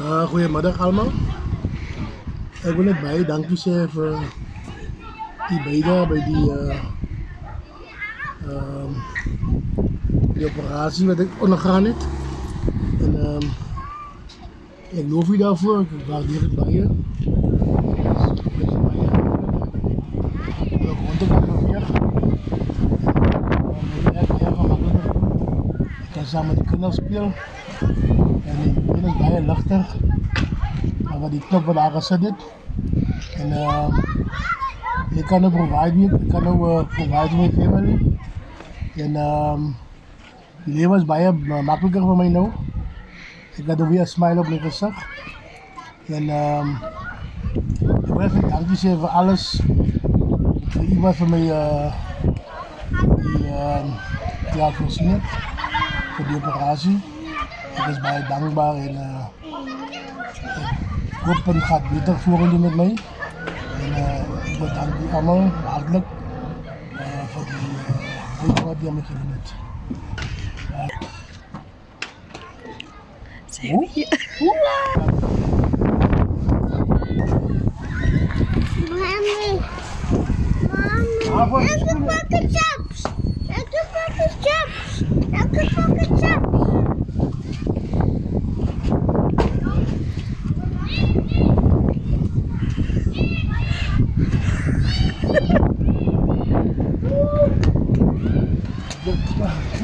Uh, goedemiddag allemaal. Ik wil net baie dankie sê vir die beide by die uh ehm die operasie wat ek ondergaan het. En ehm ek loof u daarvoor, ek waardeer gemakkelijk te doen. Ik kan samen met de kinderen spelen. En die been is baie ligter. Maar die knop wat gesit het. En uh jy kan nou provide me, ek kan nou uh, provide my family. En um die lewe is uh, makliker vir my nou. Ek het nou weer 'n smile op my gesig. En um ek wil vir dankie sê vir alles. Vir iemand vir my uh die um ja, voorsien het vir die operasie. Ek is baie dankbaar en uh ek hoop dit gaat beter vorentoe met my. En uh, ik bedank u allemaal hartelijk uh, voor die uh, wat die aan mij gedaan heeft. Zijn we hier? Mami. Mami. Wow.